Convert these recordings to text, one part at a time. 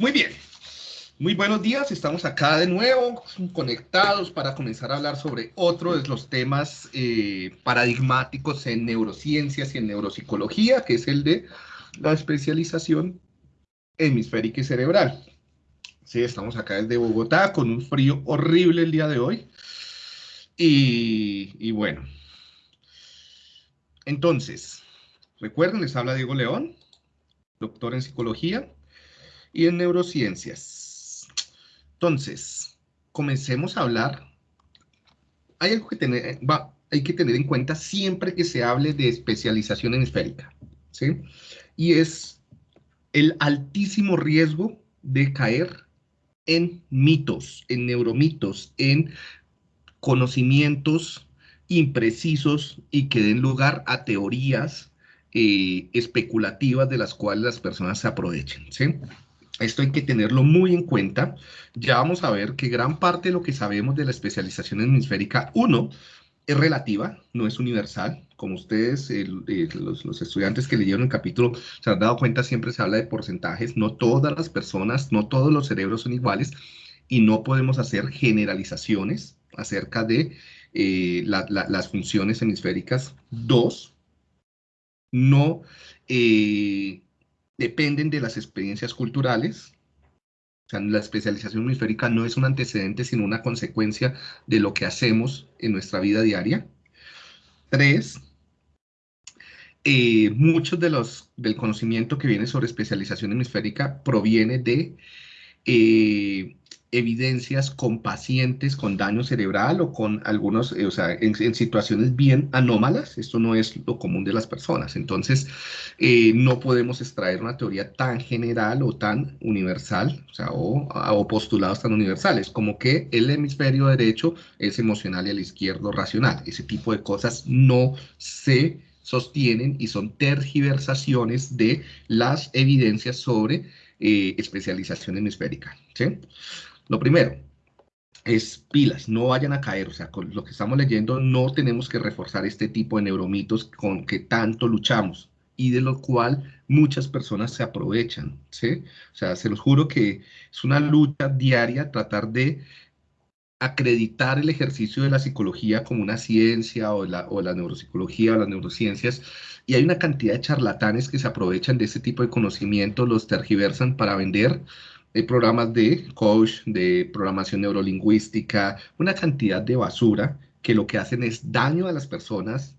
Muy bien. Muy buenos días, estamos acá de nuevo conectados para comenzar a hablar sobre otro de los temas eh, paradigmáticos en neurociencias y en neuropsicología, que es el de la especialización hemisférica y cerebral. Sí, estamos acá desde Bogotá con un frío horrible el día de hoy. Y, y bueno, entonces, recuerden, les habla Diego León, doctor en psicología y en neurociencias. Entonces, comencemos a hablar. Hay algo que tener, va, hay que tener en cuenta siempre que se hable de especialización hemisférica, ¿sí? Y es el altísimo riesgo de caer en mitos, en neuromitos, en conocimientos imprecisos y que den lugar a teorías eh, especulativas de las cuales las personas se aprovechen, ¿sí? Esto hay que tenerlo muy en cuenta. Ya vamos a ver que gran parte de lo que sabemos de la especialización hemisférica, uno, es relativa, no es universal. Como ustedes, los, estudiantes que leyeron el capítulo se han dado cuenta, siempre se habla de porcentajes. No todas las personas, no todos los cerebros son iguales y no podemos hacer generalizaciones acerca de eh, las funciones hemisféricas. Dos, no... Eh, dependen de las experiencias culturales. O sea, la especialización hemisférica no es un antecedente, sino una consecuencia de lo que hacemos en nuestra vida diaria. Tres, eh, muchos de los, del conocimiento que viene sobre especialización hemisférica proviene de eh, evidencias con pacientes con daño cerebral o con algunos, eh, o sea, en, situaciones bien anómalas, esto no es lo común de las personas, entonces eh, no podemos extraer una teoría tan general o tan universal, o sea, o, postulados tan universales, como que el hemisferio derecho es emocional y el izquierdo racional, ese tipo de cosas no se sostienen y son tergiversaciones de las evidencias sobre eh, especialización hemisférica, ¿sí? Lo primero es pilas, no vayan a caer, o sea, con lo que estamos leyendo no tenemos que reforzar este tipo de neuromitos con que tanto luchamos y de lo cual muchas personas se aprovechan, ¿sí? O sea, se los juro que es una lucha diaria tratar de acreditar el ejercicio de la psicología como una ciencia o la, o la neuropsicología o las neurociencias y hay una cantidad de charlatanes que se aprovechan de este tipo de conocimiento, los tergiversan para vender hay programas de coach, de programación neurolingüística, una cantidad de basura que lo que hacen es daño a las personas,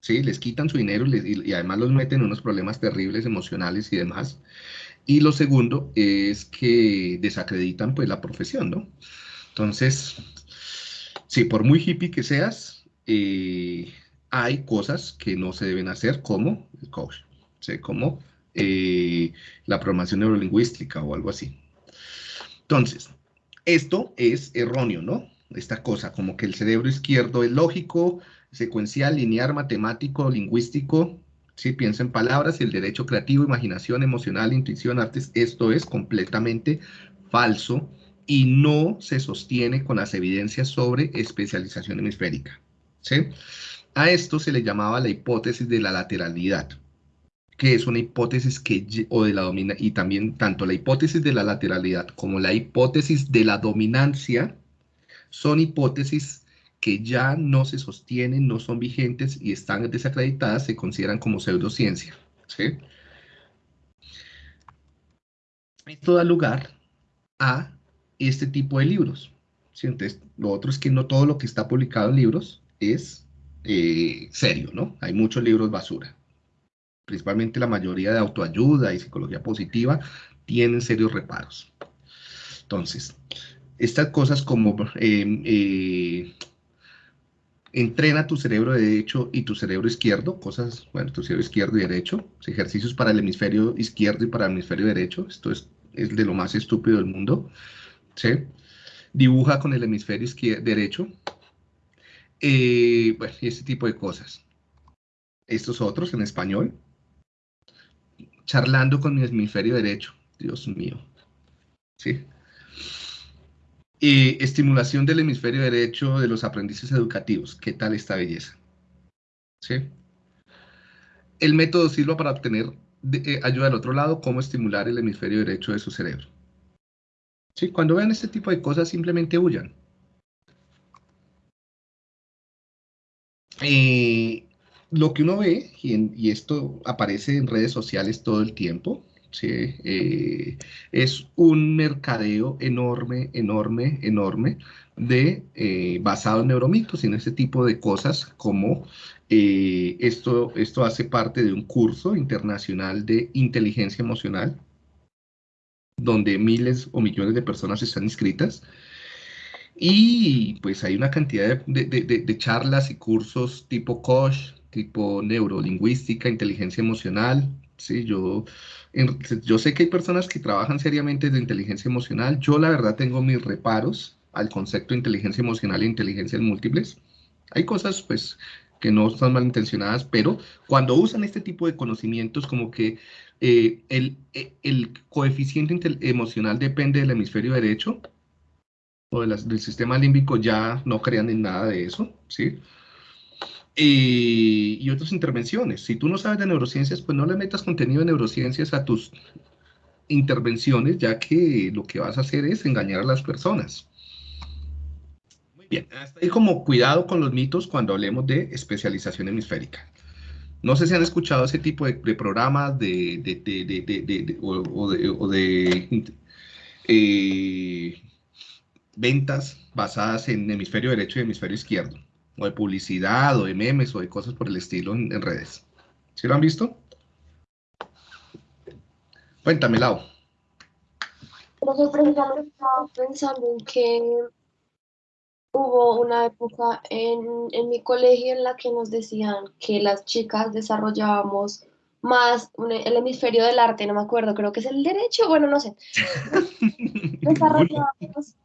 ¿sí? Les quitan su dinero y, además los meten en unos problemas terribles emocionales y demás. Y lo segundo es que desacreditan pues la profesión, ¿no? Entonces, sí, por muy hippie que seas, eh, hay cosas que no se deben hacer como el coach, ¿sí? Como eh, la programación neurolingüística o algo así. Entonces, esto es erróneo, ¿no? Esta cosa, como que el cerebro izquierdo es lógico, secuencial, lineal, matemático, lingüístico, si piensa en palabras, y el derecho creativo, imaginación, emocional, intuición, artes, esto es completamente falso y no se sostiene con las evidencias sobre especialización hemisférica. ¿sí? A esto se le llamaba la hipótesis de la lateralidad que es una hipótesis que, o de la domina, y también tanto la hipótesis de la lateralidad como la hipótesis de la dominancia son hipótesis que ya no se sostienen, no son vigentes y están desacreditadas, se consideran como pseudociencia. Esto da lugar a este tipo de libros. Entonces, lo otro es que no todo lo que está publicado en libros es eh, serio, ¿no? Hay muchos libros basura principalmente la mayoría de autoayuda y psicología positiva, tienen serios reparos. Entonces, estas cosas como em, eh, entrena tu cerebro derecho y tu cerebro izquierdo, cosas, bueno, tu cerebro izquierdo y derecho, ejercicios para el hemisferio izquierdo y para el hemisferio derecho, esto es, de lo más estúpido del mundo, ¿sí? Dibuja con el hemisferio derecho, eh, bueno, y este tipo de cosas. Estos otros en español, charlando con mi hemisferio derecho. Dios mío. ¿Sí? Estimulación del hemisferio derecho de los aprendices educativos. ¿Qué tal esta belleza? ¿Sí? El método sirve para obtener eh, ayuda del otro lado, cómo estimular el hemisferio derecho de su cerebro. ¿Sí? Cuando vean este tipo de cosas, simplemente huyan. Eh, lo que uno ve, y, esto aparece en redes sociales todo el tiempo. Eh, es un mercadeo enorme, enorme, enorme, de, eh, basado en neuromitos y en ese tipo de cosas como esto, esto hace parte de un curso internacional de inteligencia emocional, donde miles o millones de personas están inscritas, y pues hay una cantidad de, charlas y cursos tipo COSH, tipo neurolingüística, inteligencia emocional. Sí, yo, yo sé que hay personas que trabajan seriamente de inteligencia emocional. Yo la verdad tengo mis reparos al concepto de inteligencia emocional e inteligencia múltiples. Hay cosas pues que no están malintencionadas, pero cuando usan este tipo de conocimientos como que eh, el, eh, el, coeficiente emocional depende del hemisferio derecho, o del sistema límbico ya no crean en nada de eso, ¿sí? Y, otras intervenciones. Si tú no sabes de neurociencias, pues no le metas contenido de neurociencias a tus intervenciones, ya que lo que vas a hacer es engañar a las personas. Muy bien, hasta ahí como cuidado con los mitos cuando hablemos de especialización hemisférica. No sé si han escuchado ese tipo de, programas de, de, o, de, eh, ventas basadas en hemisferio derecho y hemisferio izquierdo, o de publicidad, o de memes, o de cosas por el estilo en, redes. ¿Sí lo han visto? Cuéntame, Lau. Precisamente estaba pensando en que hubo una época en, en, mi colegio en la que nos decían que las chicas desarrollábamos más el hemisferio del arte, no me acuerdo, creo que es el derecho, bueno, no sé. desarrollábamos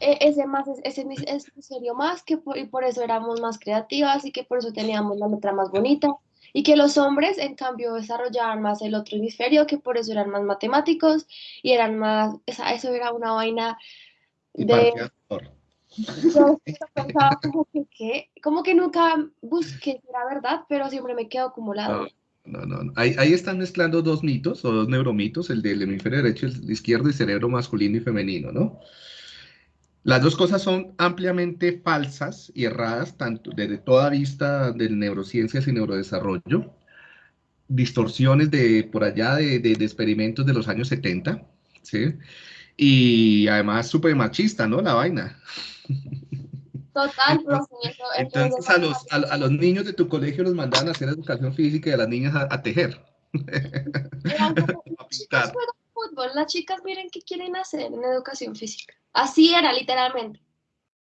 ese más, ese, ese serio más, que por, y por eso éramos más creativas y que por eso teníamos la letra más bonita. Y que los hombres, en cambio, desarrollaban más el otro hemisferio, que por eso eran más matemáticos y eran más, esa, eso era una vaina de... Yo pensaba como que, como que nunca busqué la verdad, pero siempre me quedo acumulado. No, no, no. Ahí, ahí, están mezclando dos mitos o dos neuromitos, el del hemisferio derecho y el izquierdo y cerebro masculino y femenino, ¿no? Las dos cosas son ampliamente falsas y erradas, tanto desde toda vista de neurociencias y neurodesarrollo, distorsiones de por allá de, de, experimentos de los años 70, ¿sí? Y además súper machista, ¿no? La vaina. Total, entonces, a, los, a, los niños de tu colegio los mandaban a hacer educación física y a las niñas a, tejer. a fútbol, las chicas miren qué quieren hacer en educación física. Así era, literalmente.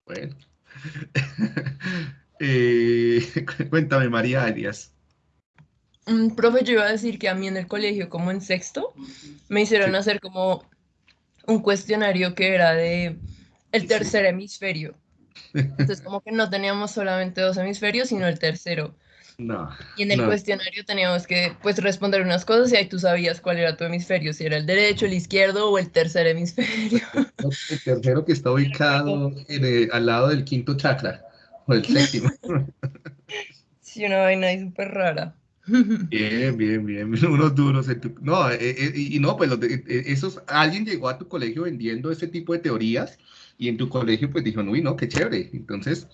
Bueno. Eh, cuéntame, María Arias. Un profe, yo iba a decir que a mí en el colegio, como en sexto, me hicieron hacer como un cuestionario que era de el tercer hemisferio. Entonces, como que no teníamos solamente dos hemisferios, sino el tercero. No. Y en el cuestionario teníamos que pues responder unas cosas y ahí tú sabías cuál era tu hemisferio, si era el derecho, el izquierdo o el tercer hemisferio. El tercero que está ubicado al lado del quinto chakra o el séptimo. Sí, una vaina ahí súper rara. Bien, bien, bien, unos duros. No, eh, eh, y no, pues eh, esos, alguien llegó a tu colegio vendiendo ese tipo de teorías y en tu colegio pues dijo, uy, no, qué chévere. Entonces,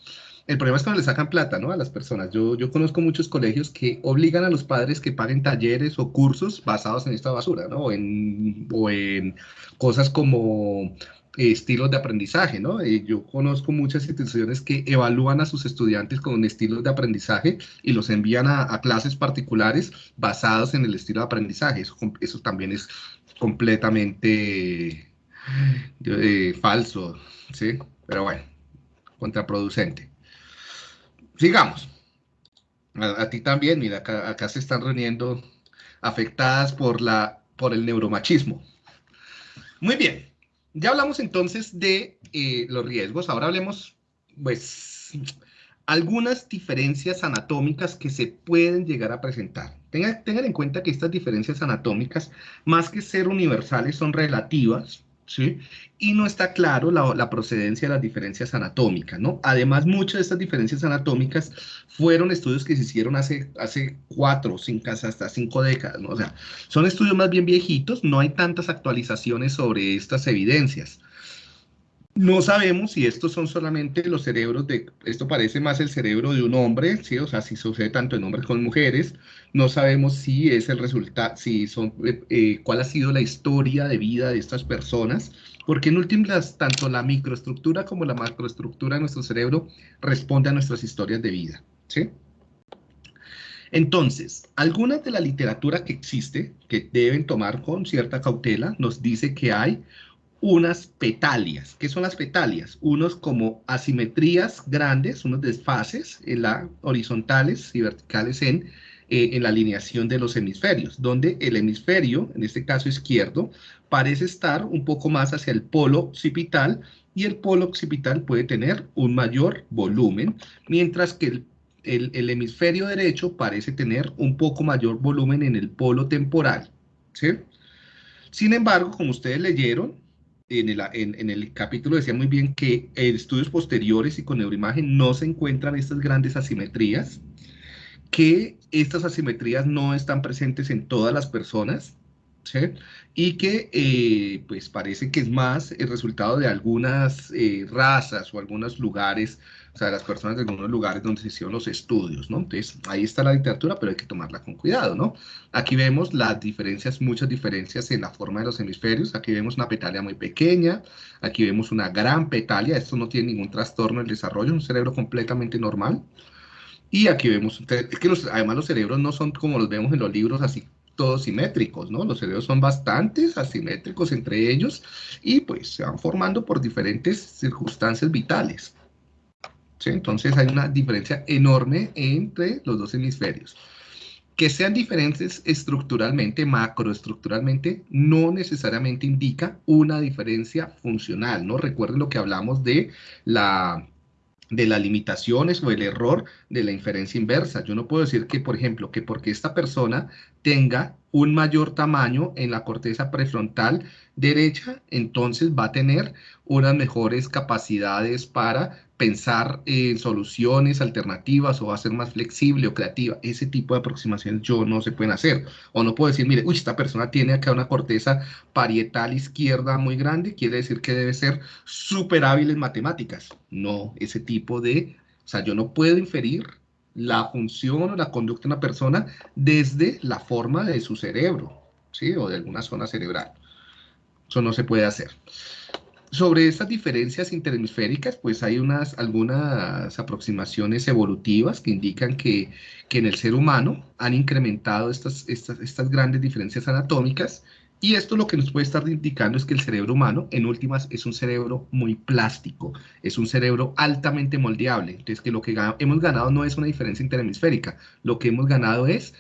el problema es cuando le sacan plata, ¿no? A las personas. Yo, yo conozco muchos colegios que obligan a los padres que paguen talleres o cursos basados en esta basura, ¿no? O en, o en cosas como eh, estilos de aprendizaje, ¿no? Eh, yo conozco muchas instituciones que evalúan a sus estudiantes con estilos de aprendizaje y los envían a, clases particulares basados en el estilo de aprendizaje. Eso, eso también es completamente eh, falso, ¿sí? Pero bueno, contraproducente sigamos. A, ti también, mira, acá, se están reuniendo afectadas por, la, por el neuromachismo. Muy bien, ya hablamos entonces de eh, los riesgos, ahora hablemos, pues, algunas diferencias anatómicas que se pueden llegar a presentar. Tengan, en cuenta que estas diferencias anatómicas, más que ser universales, son relativas, ¿sí? Y no está claro la, procedencia de las diferencias anatómicas, ¿no? Además, muchas de estas diferencias anatómicas fueron estudios que se hicieron hace, hace cuatro, cinco, hasta cinco décadas, ¿no? O sea, son estudios más bien viejitos, no hay tantas actualizaciones sobre estas evidencias. No sabemos si estos son solamente los cerebros de, esto parece más el cerebro de un hombre, ¿sí? O sea, si sucede tanto en hombres como en mujeres. No sabemos si es el resultado, si son, eh, eh, cuál ha sido la historia de vida de estas personas, porque en últimas, tanto la microestructura como la macroestructura de nuestro cerebro responde a nuestras historias de vida, ¿sí? Entonces, algunas de la literatura que existe, que deben tomar con cierta cautela, nos dice que hay unas petalias. ¿Qué son las petalias? Unos como asimetrías grandes, unos desfases en la, horizontales y verticales en, eh, en la alineación de los hemisferios, donde el hemisferio, en este caso izquierdo, parece estar un poco más hacia el polo occipital y el polo occipital puede tener un mayor volumen, mientras que el, el, el hemisferio derecho parece tener un poco mayor volumen en el polo temporal. Sin embargo, como ustedes leyeron, en el, capítulo decía muy bien que en estudios posteriores y con neuroimagen no se encuentran estas grandes asimetrías, que estas asimetrías no están presentes en todas las personas, y que eh, pues parece que es más el resultado de algunas eh, razas o algunos lugares o sea, las personas de algunos lugares donde se hicieron los estudios, ¿no? Entonces, ahí está la literatura, pero hay que tomarla con cuidado, ¿no? Aquí vemos las diferencias, muchas diferencias en la forma de los hemisferios. Aquí vemos una petalia muy pequeña, aquí vemos una gran petalia, esto no tiene ningún trastorno en el desarrollo, es un cerebro completamente normal. Y aquí vemos, es que además los cerebros no son como los vemos en los libros así todos simétricos, ¿no? Los cerebros son bastante asimétricos entre ellos y pues se van formando por diferentes circunstancias vitales. Entonces hay una diferencia enorme entre los dos hemisferios. Que sean diferentes estructuralmente, macroestructuralmente, no necesariamente indica una diferencia funcional, ¿no? Recuerden lo que hablamos de la de las limitaciones o el error de la inferencia inversa. Yo no puedo decir que, por ejemplo, que porque esta persona tenga un mayor tamaño en la corteza prefrontal derecha, entonces va a tener unas mejores capacidades para pensar en soluciones alternativas o a ser más flexible o creativa. Ese tipo de aproximaciones yo no se pueden hacer. O no puedo decir, mire, uy, esta persona tiene acá una corteza parietal izquierda muy grande, quiere decir que debe ser súper hábil en matemáticas. No, ese tipo de, o sea, yo no puedo inferir la función o la conducta de una persona desde la forma de su cerebro, ¿sí? O de alguna zona cerebral. Eso no se puede hacer. Sobre estas diferencias interhemisféricas, pues hay unas, algunas aproximaciones evolutivas que indican que, que en el ser humano han incrementado estas, estas, estas grandes diferencias anatómicas y esto lo que nos puede estar indicando es que el cerebro humano, en últimas, es un cerebro muy plástico, es un cerebro altamente moldeable. Entonces, que lo que hemos ganado no es una diferencia interhemisférica, lo que hemos ganado es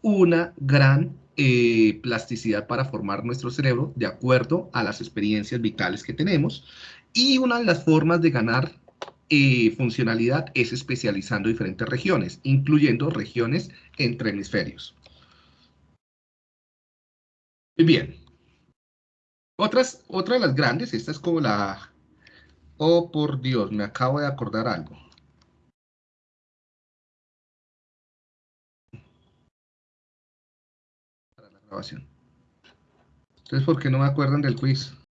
una gran eh, plasticidad para formar nuestro cerebro de acuerdo a las experiencias vitales que tenemos. Y una de las formas de ganar eh, funcionalidad es especializando diferentes regiones, incluyendo regiones entre hemisferios. Muy bien. Otras, otra de las grandes, esta es como la... Oh, por Dios, me acabo de acordar algo. Grabación. Entonces, ¿por qué no me acuerdan del quiz?